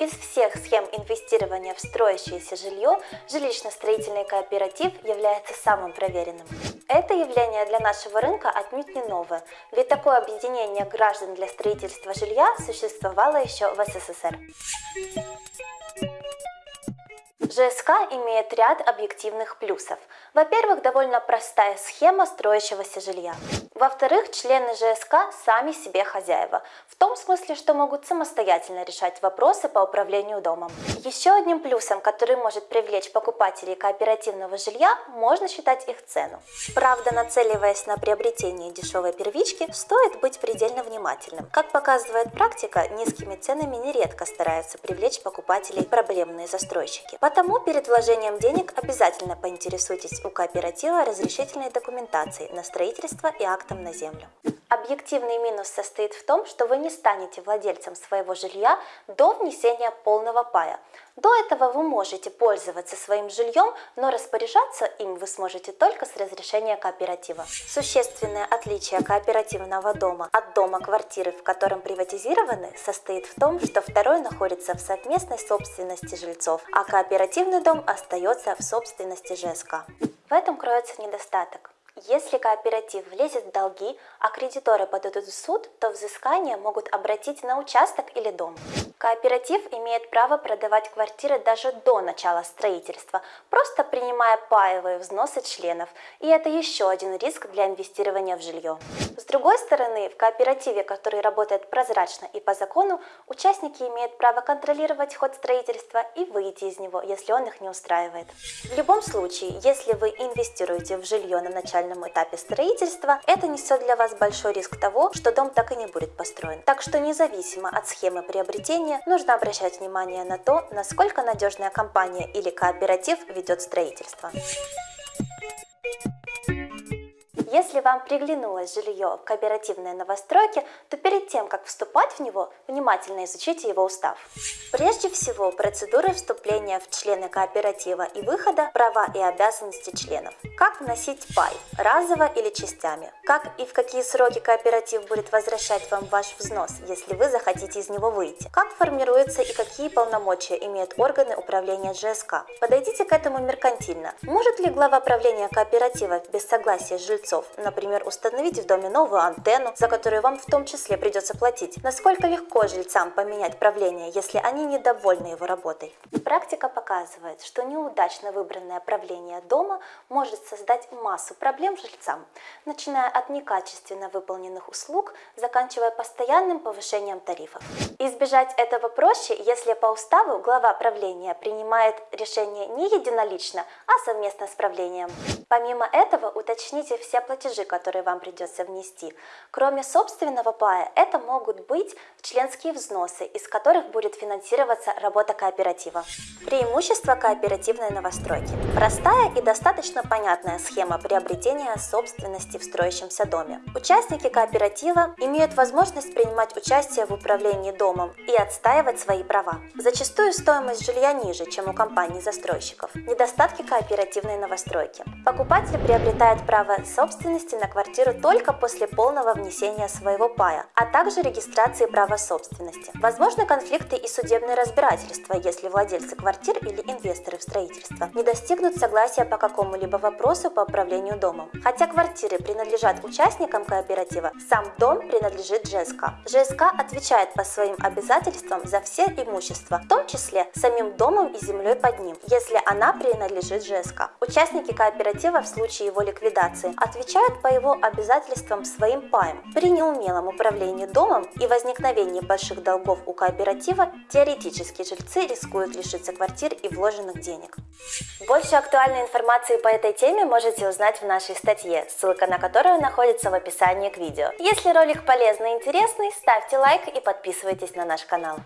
Из всех схем инвестирования в строящееся жилье жилищно-строительный кооператив является самым проверенным. Это явление для нашего рынка отнюдь не новое, ведь такое объединение граждан для строительства жилья существовало еще в СССР. ЖСК имеет ряд объективных плюсов. Во-первых, довольно простая схема строящегося жилья. Во-вторых, члены ЖСК сами себе хозяева, в том смысле, что могут самостоятельно решать вопросы по управлению домом. Еще одним плюсом, который может привлечь покупателей кооперативного жилья, можно считать их цену. Правда, нацеливаясь на приобретение дешевой первички, стоит быть предельно внимательным. Как показывает практика, низкими ценами нередко стараются привлечь покупателей проблемные застройщики. Потому перед вложением денег обязательно поинтересуйтесь у кооператива разрешительной документацией на строительство и акт актом на землю. Объективный минус состоит в том, что вы не станете владельцем своего жилья до внесения полного пая. До этого вы можете пользоваться своим жильем, но распоряжаться им вы сможете только с разрешения кооператива. Существенное отличие кооперативного дома от дома квартиры, в котором приватизированы, состоит в том, что второй находится в совместной собственности жильцов, а кооперативный дом остается в собственности ЖСК. В этом кроется недостаток. Если кооператив влезет в долги, а кредиторы подадут в суд, то взыскание могут обратить на участок или дом. Кооператив имеет право продавать квартиры даже до начала строительства, просто принимая паевые взносы членов, и это еще один риск для инвестирования в жилье. С другой стороны, в кооперативе, который работает прозрачно и по закону, участники имеют право контролировать ход строительства и выйти из него, если он их не устраивает. В любом случае, если вы инвестируете в жилье на начальном этапе строительства, это несет для вас большой риск того, что дом так и не будет построен. Так что независимо от схемы приобретения, нужно обращать внимание на то, насколько надежная компания или кооператив ведет строительство. Если вам приглянулось жилье в кооперативной новостройке, то перед тем, как вступать в него, внимательно изучите его устав. Прежде всего, процедуры вступления в члены кооператива и выхода, права и обязанности членов. Как вносить пай, разово или частями. Как и в какие сроки кооператив будет возвращать вам ваш взнос, если вы захотите из него выйти. Как формируется и какие полномочия имеют органы управления ЖСК. Подойдите к этому меркантильно. Может ли глава правления кооператива без согласия жильцов например, установить в доме новую антенну, за которую вам в том числе придется платить. Насколько легко жильцам поменять правление, если они недовольны его работой? Практика показывает, что неудачно выбранное правление дома может создать массу проблем жильцам, начиная от некачественно выполненных услуг, заканчивая постоянным повышением тарифов. Избежать этого проще, если по уставу глава правления принимает решение не единолично, а совместно с правлением. Помимо этого, уточните все платежи, которые вам придется внести. Кроме собственного пая, это могут быть членские взносы, из которых будет финансироваться работа кооператива. Преимущество кооперативной новостройки. Простая и достаточно понятная схема приобретения собственности в строящемся доме. Участники кооператива имеют возможность принимать участие в управлении домом и отстаивать свои права. Зачастую стоимость жилья ниже, чем у компаний-застройщиков. Недостатки кооперативной новостройки. Покупатель приобретает право собственности собственности на квартиру только после полного внесения своего пая, а также регистрации права собственности. Возможны конфликты и судебные разбирательства, если владельцы квартир или инвесторы в строительство не достигнут согласия по какому-либо вопросу по управлению домом. Хотя квартиры принадлежат участникам кооператива, сам дом принадлежит ЖСК. ЖСК отвечает по своим обязательствам за все имущество, в том числе самим домом и землей под ним, если она принадлежит ЖСК. Участники кооператива в случае его ликвидации отвечают отвечают по его обязательствам своим паем. При неумелом управлении домом и возникновении больших долгов у кооператива теоретически жильцы рискуют лишиться квартир и вложенных денег. Больше актуальной информации по этой теме можете узнать в нашей статье, ссылка на которую находится в описании к видео. Если ролик полезный и интересный, ставьте лайк и подписывайтесь на наш канал.